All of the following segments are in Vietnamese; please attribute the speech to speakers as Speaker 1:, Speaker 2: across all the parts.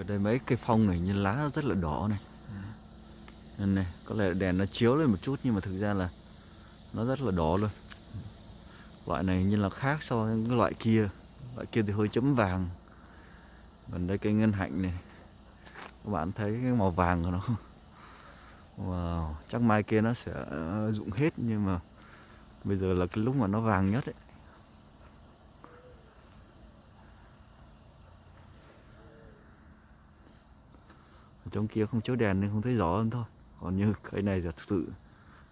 Speaker 1: ở đây mấy cây phong này như lá nó rất là đỏ này. Nên này có lẽ đèn nó chiếu lên một chút nhưng mà thực ra là nó rất là đỏ luôn. Loại này như là khác so với cái loại kia. Loại kia thì hơi chấm vàng. Còn đây cây ngân hạnh này. Các bạn thấy cái màu vàng của nó wow chắc mai kia nó sẽ rụng hết nhưng mà bây giờ là cái lúc mà nó vàng nhất ấy Ở trong kia không chiếu đèn nên không thấy rõ hơn thôi. Còn như cây này thật sự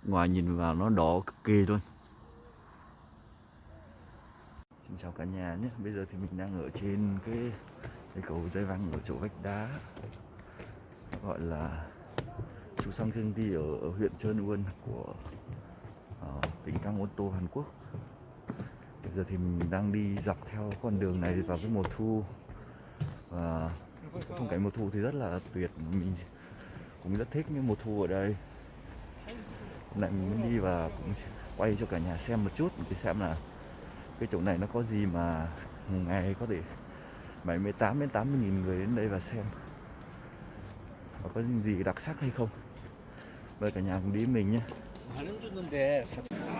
Speaker 1: ngoài nhìn vào nó đỏ cực kỳ luôn. Xin chào cả nhà nhé. Bây giờ thì mình đang ở trên cái cây cầu dây văng ở chỗ vách đá. Gọi là Chú Sang Thương Đi ở, ở huyện Trơn Uân của uh, tỉnh Cang Ôn Tô Hàn Quốc. Bây giờ thì mình đang đi dọc theo con đường này vào cái mùa thu. Và phong cảnh mùa thu thì rất là tuyệt. Mình cũng rất thích những mùa thu ở đây. Hôm nay mình muốn đi và cũng quay cho cả nhà xem một chút để xem là cái chỗ này nó có gì mà ngày có thể 78 đến 80 nghìn người đến đây và xem. Và có gì đặc sắc hay không? Mời cả nhà cùng đi với mình nhé.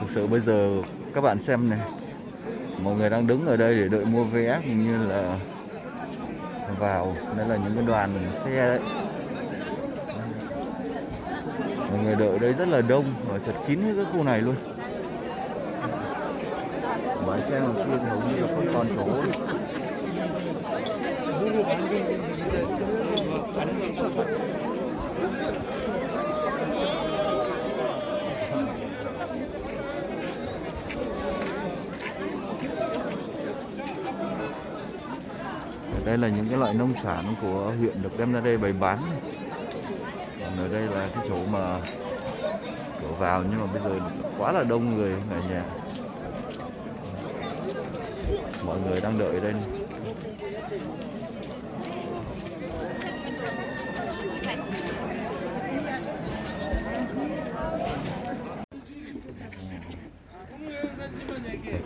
Speaker 1: Thực sự bây giờ các bạn xem này, mọi người đang đứng ở đây để đợi mua vé cũng như là vào đây là những cái đoàn xe đấy. Mọi người đợi ở đây rất là đông và chật kín cái khu này luôn. Bãi xe kia thì hầu như là không còn chỗ đây là những cái loại nông sản của huyện được đem ra đây bày bán còn ở đây là cái chỗ mà cửa vào, nhưng mà bây giờ quá là đông người ở nhà mọi người đang đợi đây này.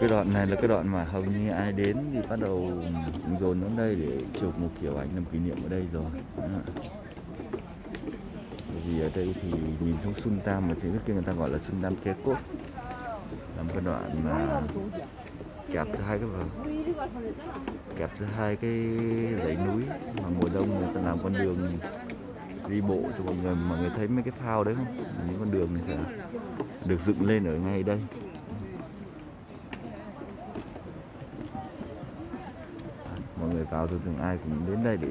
Speaker 1: cái đoạn này là cái đoạn mà hầu như ai đến thì bắt đầu dồn đến đây để chụp một kiểu ảnh làm kỷ niệm ở đây rồi. Bởi vì ở đây thì nhìn xuống Sun Tam mà trên nước kia người ta gọi là Sun Tam Kê Cốt làm cái đoạn mà kẹp giữa hai cái vở kẹp giữa hai cái dãy núi mà mùa đông người ta làm con đường đi bộ cho mọi người mọi người thấy mấy cái phao đấy không? Những con đường này sẽ được dựng lên ở ngay đây. Cáo người từng thường ai cũng đến đây để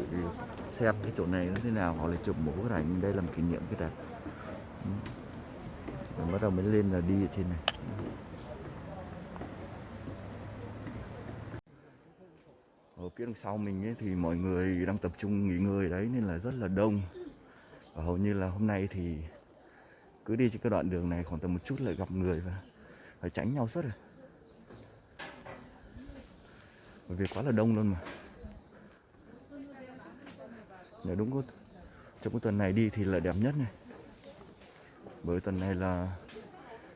Speaker 1: xem cái chỗ này nó thế nào hoặc là chụp một bức ảnh đây làm kỷ niệm cái đẹp. Ừ. Rồi bắt đầu mới lên là đi ở trên này. Ở phía đằng sau mình ấy, thì mọi người đang tập trung nghỉ ngơi đấy nên là rất là đông. Và hầu như là hôm nay thì cứ đi trên cái đoạn đường này khoảng tầm một chút lại gặp người và phải tránh nhau suốt rồi. Bởi vì quá là đông luôn mà nếu đúng có trong cái tuần này đi thì là đẹp nhất này. Bởi tuần này là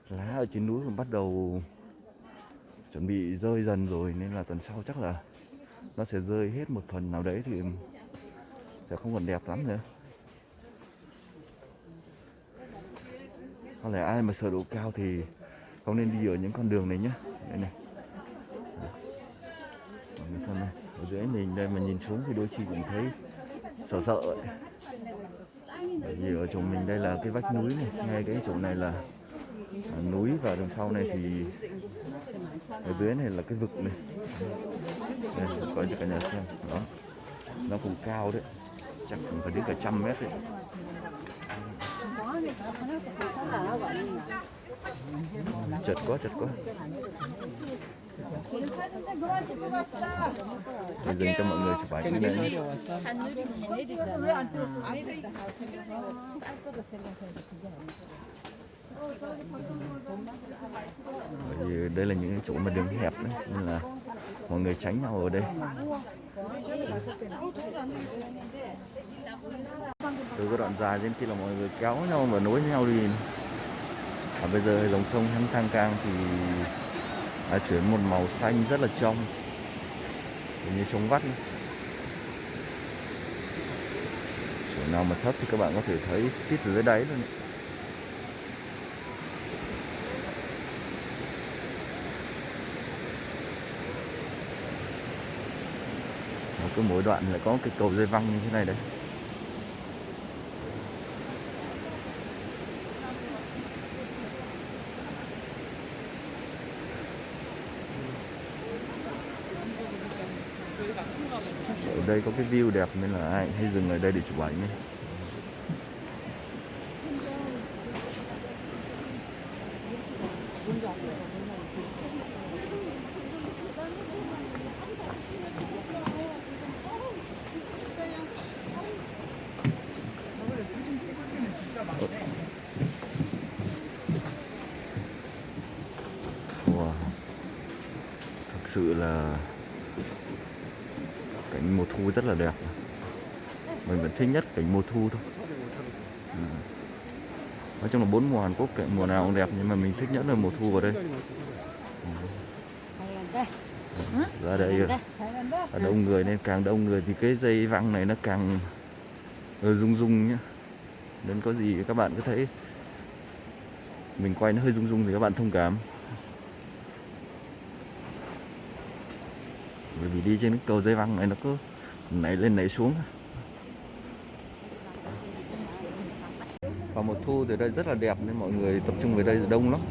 Speaker 1: lá ở trên núi còn bắt đầu chuẩn bị rơi dần rồi, nên là tuần sau chắc là nó sẽ rơi hết một phần nào đấy thì sẽ không còn đẹp lắm nữa. Có lẽ ai mà sợ độ cao thì không nên đi ở những con đường này nhé đây này. Xem này. Ở dưới mình, đây mà nhìn xuống thì đôi khi cũng thấy sợ sợ ấy. bởi vì ở chỗ mình đây là cái vách núi này, ngay cái chỗ này là núi và đằng sau này thì ở dưới này là cái vực này. Đây coi cho cả nhà xem đó. Nó cũng cao đấy, chắc cũng phải đến cả trăm mét đấy. Chật quá chật quá. Để dừng cho mọi người chụp ảnh đây nhé. Bởi vì đây là những chỗ mà đường hẹp đấy, nên là mọi người tránh nhau ở đây. Từ cái đoạn dài trên kia là mọi người kéo nhau và nối nhau đi. Và bây giờ dòng sông Hăng Thang Cang thì đã chuyển một màu xanh rất là trong. Như chống vắt Chỗ nào mà thấp thì các bạn có thể thấy tít ở dưới đáy luôn ấy. Cứ mỗi đoạn lại có cái cầu dây văng như thế này đấy ở đây có cái view đẹp nên là ai hay dừng ở đây để chụp ảnh ấy. Wow. Thực sự là thu rất là đẹp. Mình vẫn thích nhất cảnh mùa thu thôi. Ừ. Nói chung là bốn mùa Hàn Quốc cảnh mùa nào cũng đẹp, nhưng mà mình thích nhất là mùa thu vào đây. Ừ. Ừ, ra đây rồi. ở đông người nên càng đông người thì cái dây văng này nó càng ờ, rung rung nhá. Nên có gì các bạn có thấy mình quay nó hơi rung rung thì các bạn thông cảm. Bởi vì đi trên cái cầu dây văng này nó cứ nảy lên, nảy xuống. Vào mùa thu thì đây rất là đẹp nên mọi người tập trung về đây đông lắm.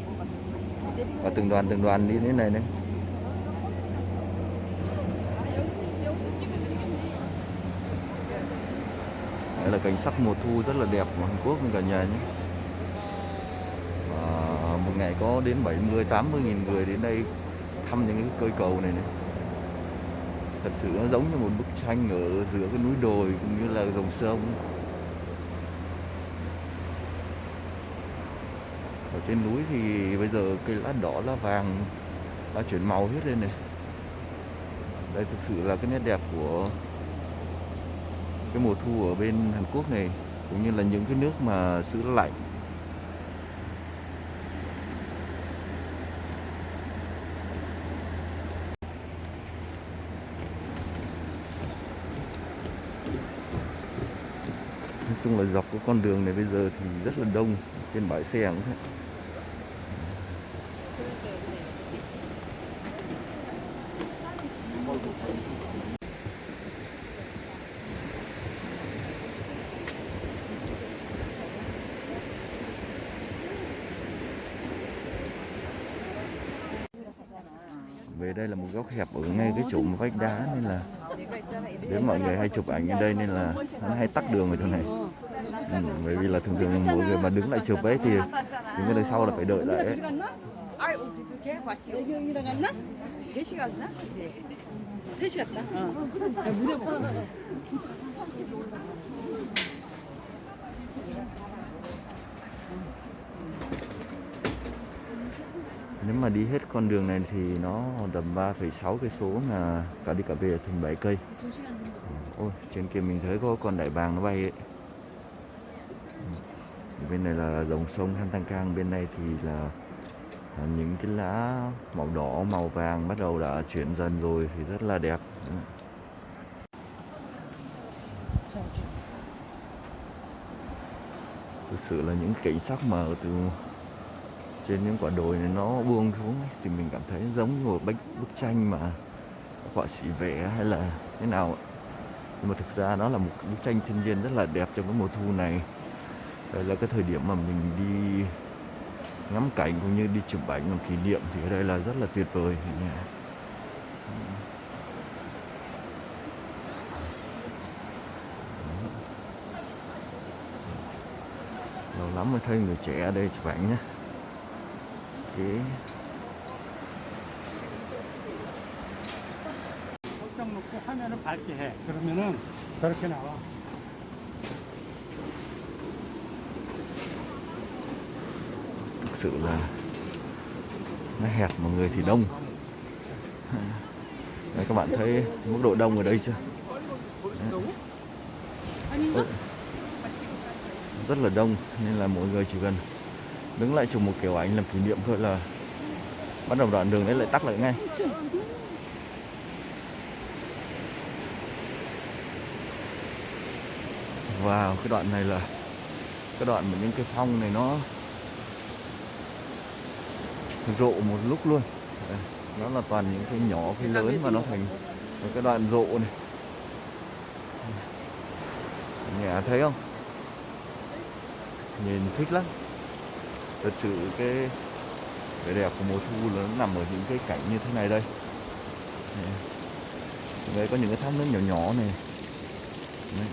Speaker 1: Và từng đoàn từng đoàn đi đến thế này này. Đây là cảnh sắc mùa thu rất là đẹp của Hàn Quốc cả nhà nhé. Và một ngày có đến 70 80 nghìn người đến đây thăm những cái cây cầu này này thật sự nó giống như một bức tranh ở giữa cái núi đồi cũng như là dòng sông. Ở trên núi thì bây giờ cây lá đỏ, lá vàng đã chuyển màu hết lên này. Đây thực sự là cái nét đẹp của cái mùa thu ở bên Hàn Quốc này, cũng như là những cái nước mà xứ lạnh nói chung là dọc cái con đường này bây giờ thì rất là đông, trên bãi xe cũng thế. Về đây là một góc hẹp ở ngay cái chỗ vách đá, nên là đến mọi người hay chụp ảnh ở đây nên là nó hay tắc đường ở chỗ này. Ừ, bởi vì là thường thường mọi người mà đứng lại chụp ấy thì những cái đời sau là phải đợi lại ấy. Nếu mà đi hết con đường này thì nó tầm 3,6 cây số là cả đi cả về thành 7 cây. Ừ, ôi trên kia mình thấy có con đại bàng nó bay ấy. Ừ, bên này là dòng sông Han Thanh Cang, bên này thì là à, những cái lá màu đỏ màu vàng bắt đầu đã chuyển dần rồi thì rất là đẹp. Ừ. Thực sự là những cảnh sắc mà từ trên những quả đồi này nó buông xuống ấy, thì mình cảm thấy giống như một bức bức tranh mà họa sĩ vẽ hay là thế nào ấy. nhưng mà thực ra nó là một bức tranh thiên nhiên rất là đẹp trong cái mùa thu này đây là cái thời điểm mà mình đi ngắm cảnh cũng như đi chụp ảnh làm kỷ niệm thì ở đây là rất là tuyệt vời nhà. lâu lắm mới thấy người trẻ ở đây chụp ảnh nhé okay.
Speaker 2: 설정 놓고 화면을 밝게 해. 그러면은 저렇게 나와.
Speaker 1: thực sự là nó hẹp mà người thì đông Đấy, các bạn thấy mức độ đông ở đây chưa Đấy. rất là đông nên là mọi người chỉ cần đứng lại chụp một kiểu ảnh làm kỷ niệm thôi là bắt đầu đoạn đường đấy lại tắc lại ngay. Vào cái đoạn này là cái đoạn mà những cái phong này nó rộ một lúc luôn. Đây, nó là toàn những cái nhỏ cái lớn và nó thành một cái đoạn rộ này. Nhà thấy không? Nhìn thích lắm thật sự cái vẻ đẹp của mùa thu là nó nằm ở những cái cảnh như thế này đây Đây. có những cái thác nước nhỏ nhỏ này đây.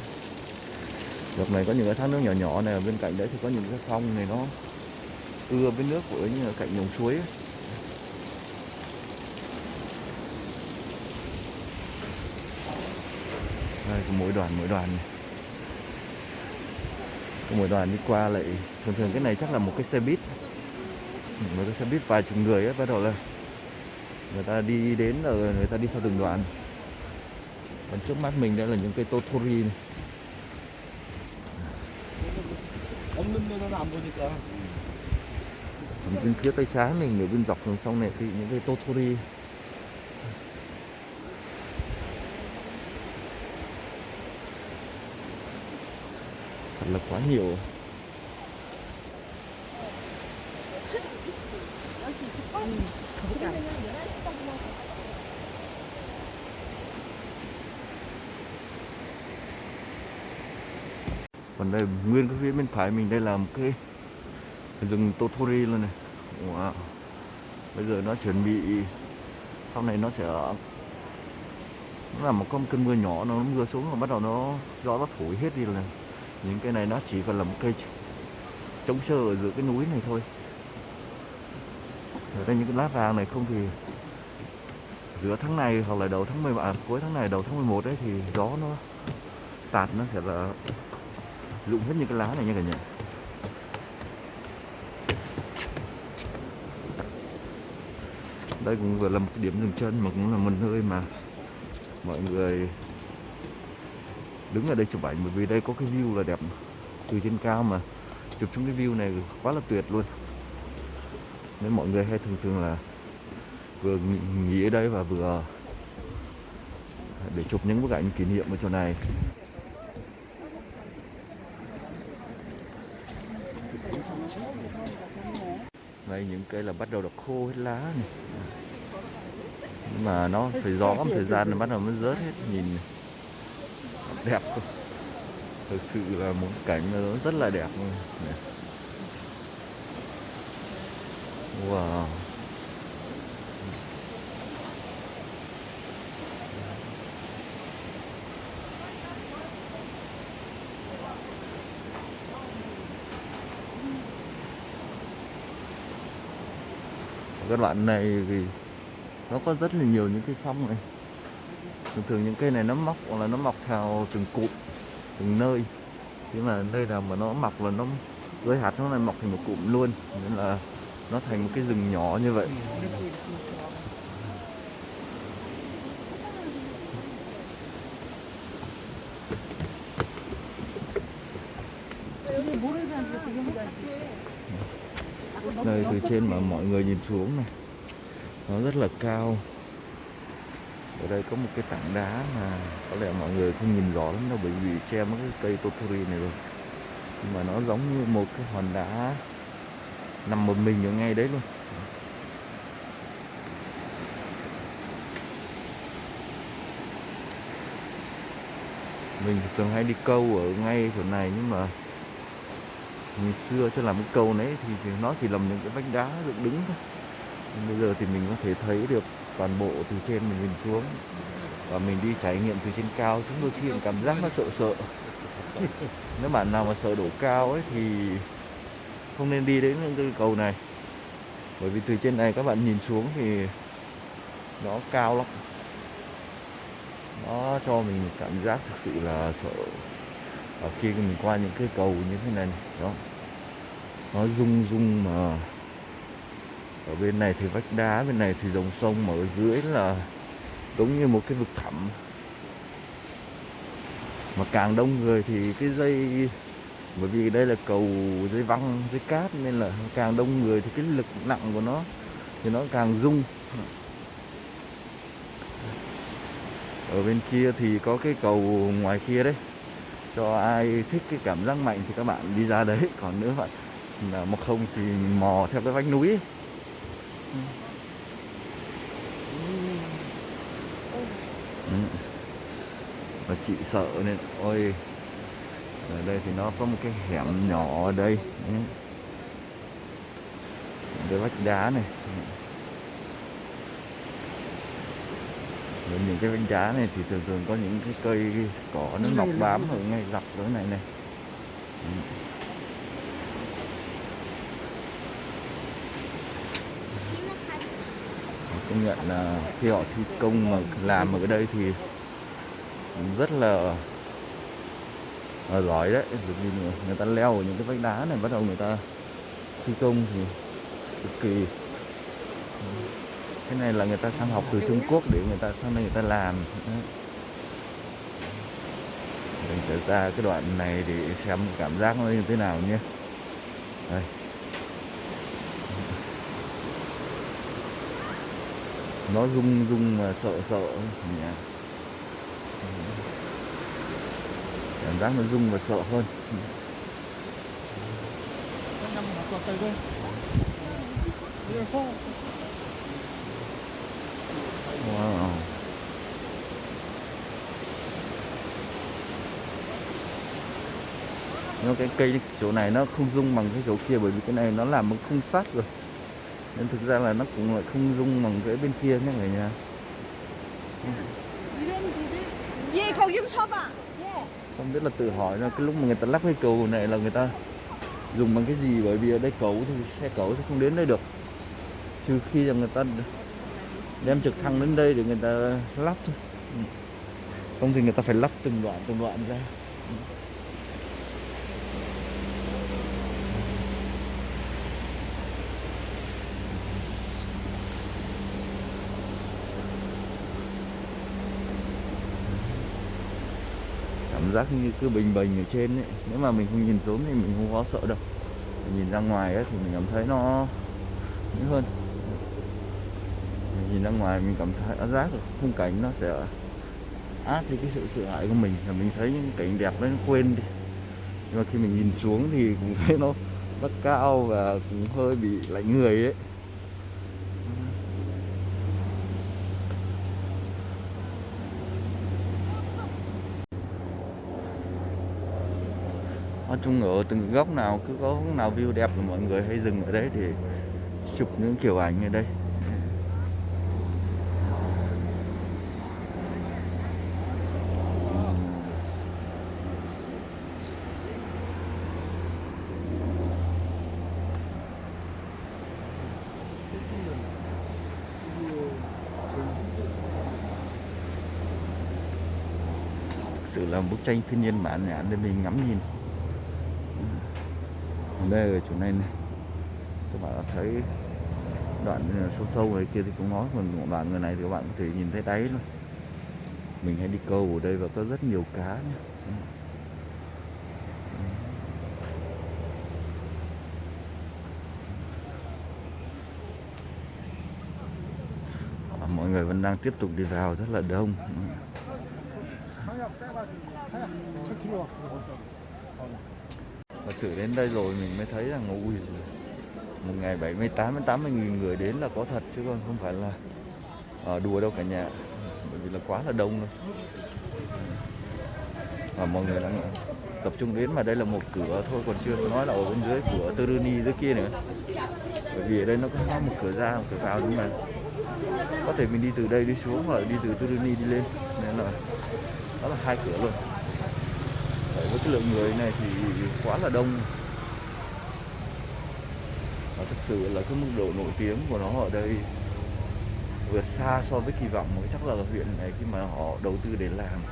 Speaker 1: Dọc này có những cái thác nước nhỏ nhỏ này, bên cạnh đấy thì có những cái phong này nó ưa với nước của như là cạnh dòng suối ấy. đây, có mỗi đoàn mỗi đoàn này có một đoàn đi qua lại. Thường thường cái này chắc là một cái xe buýt. Một cái xe buýt vài chục người ấy bắt đầu là người ta đi đến ở người ta đi theo từng đoàn. Còn trước mắt mình đây là những cây totori này. còn bên phía tay trái mình ở bên dọc đường sông này thì những cây totori. Là quá nhiều. Còn đây, nguyên cái phía bên phải mình, đây là một cái rừng totori luôn này. Wow. bây giờ nó chuẩn bị, sau này nó sẽ nó là một con cơn mưa nhỏ, nó mưa xuống và bắt đầu nó gió nó thổi hết đi rồi này những cái này nó chỉ còn là một cây chống sơ ở giữa cái núi này thôi. Ở đây những cái lá vàng này không thì giữa tháng này hoặc là đầu tháng 10 à, cuối tháng này đầu tháng 11 đấy thì gió nó tạt nó sẽ là rụng hết những cái lá này nha cả nhà. Đây cũng vừa là một điểm dừng chân mà cũng là một nơi mà mọi người đứng ở đây chụp ảnh, bởi vì đây có cái view là đẹp từ trên cao mà, chụp xuống cái view này quá là tuyệt luôn. Nên mọi người hay thường thường là vừa nghỉ- ở đây và vừa để chụp những bức ảnh kỷ niệm ở chỗ này. Đây, những cây là bắt đầu đã khô hết lá này. Nhưng mà nó phải gió một thời gian là bắt đầu mới rớt hết, nhìn đẹp cơ. thực sự là một cảnh nó rất là đẹp luôn. Wow. Các đoạn này thì nó có rất là nhiều những cái phong này thường thường những cây này nó mọc hoặc là nó mọc theo từng cụm, từng nơi. Nhưng mà nơi nào mà nó mọc là nó dưới hạt nó lại mọc thành một cụm luôn. Nên là nó thành một cái rừng nhỏ như vậy. Nơi từ trên mà mọi người nhìn xuống này, nó rất là cao ở đây có một cái tảng đá mà có lẽ mọi người không nhìn rõ lắm đâu, bởi vì che mất cái cây totori này rồi. Nhưng mà nó giống như một cái hòn đá nằm một mình ở ngay đấy luôn. Mình thường hay đi câu ở ngay chỗ này, nhưng mà ngày xưa cho làm cái câu đấy thì nó chỉ làm những cái vách đá dựng đứng thôi. Nhưng bây giờ thì mình có thể thấy được toàn bộ từ trên mình nhìn xuống và mình đi trải nghiệm từ trên cao xuống đôi khi cảm giác nó sợ sợ. Nếu bạn nào mà sợ độ cao ấy thì không nên đi đến những cái cầu này. Bởi vì từ trên này các bạn nhìn xuống thì nó cao lắm. Nó cho mình cảm giác thực sự là sợ. Ở khi mình qua những cái cầu như thế này, đó, nó rung rung mà ở bên này thì vách đá, bên này thì dòng sông, mà ở dưới là giống như một cái vực thẳm. Mà càng đông người thì cái dây, bởi vì đây là cầu dây văng, dây cát nên là càng đông người thì cái lực nặng của nó thì nó càng rung. Ở bên kia thì có cái cầu ngoài kia đấy. Cho ai thích cái cảm giác mạnh thì các bạn đi ra đấy. Còn nữa bạn là mà không thì mò theo cái vách núi. ấy. Và chị sợ nên ôi ở đây thì nó có một cái hẻm nhỏ ở đây. Đây vách đá này. Rồi những cái vách đá này thì thường thường có những cái cây cỏ nó mọc bám ở ngay dọc chỗ này này công nhận là khi họ thi công mà làm ở đây thì rất là, à, giỏi đấy. Vì người, ta leo ở những cái vách đá này bắt đầu người ta thi công thì cực kỳ. Cái này là người ta sang học từ Trung Quốc để người ta sang đây người ta làm. Mình sẽ ra cái đoạn này để xem cảm giác nó như thế nào nhé. Đây. nó rung rung mà sợ sợ nhỉ à. cảm giác nó rung và sợ hơn. Wow. nó cái cây chỗ này nó không rung bằng cái chỗ kia bởi vì cái này nó làm bằng khung sắt rồi nên thực ra là nó cũng lại không rung bằng cái bên kia nhé người nhà. Không biết là tự hỏi là cái lúc mà người ta lắp cái cầu này là người ta dùng bằng cái gì bởi vì ở đây cầu thì xe cầu sẽ không đến đây được. Trừ khi là người ta đem trực thăng đến đây để người ta lắp thôi. Ừ. Không thì người ta phải lắp từng đoạn từng đoạn ra. Ừ. cảm giác như cứ bình bình ở trên ấy. Nếu mà mình không nhìn xuống thì mình không có sợ đâu. Mình nhìn ra ngoài ấy, thì mình cảm thấy nó nhẹ hơn. Mình nhìn ra ngoài mình cảm thấy cảm giác được khung cảnh nó sẽ át đi cái sự sợ hãi của mình. Là mình thấy những cảnh đẹp đấy nó quên đi. Nhưng mà khi mình nhìn xuống thì cũng thấy nó rất cao và cũng hơi bị lạnh người ấy. Nói chung ở từng góc nào, cứ có góc nào view đẹp là mọi người hay dừng ở đấy để chụp những kiểu ảnh ở đây. Sự là bức tranh thiên nhiên mãn nhãn để mình ngắm nhìn đây ở chỗ này này. Các bạn thấy đoạn sâu sâu này kia thì cũng nói, còn một đoạn người này thì các bạn có thể nhìn thấy đáy luôn. Mình hay đi câu ở đây và có rất nhiều cá nhé mọi người vẫn đang tiếp tục đi vào, rất là đông. Và thử đến đây rồi mình mới thấy rằng, ui, một ngày 78 đến 80 nghìn người đến là có thật chứ còn không phải là ở đùa đâu cả nhà. Bởi vì là quá là đông rồi và mọi người đang tập trung đến mà đây là một cửa thôi, còn chưa nói là ở bên dưới của Turuni dưới kia nữa. Bởi vì ở đây nó có một cửa ra, một cửa vào đúng không có thể mình đi từ đây đi xuống hoặc đi từ Turuni đi lên. Nên là đó là hai cửa luôn với cái lượng người này thì quá là đông. Và thực sự là cái mức độ nổi tiếng của nó ở đây vượt xa so với kỳ vọng mới chắc là huyện này khi mà họ đầu tư để làm.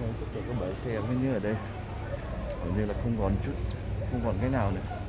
Speaker 1: Đây, tất cả các bãi xe mới như ở đây. Hình như là không còn chút không còn cái nào nữa.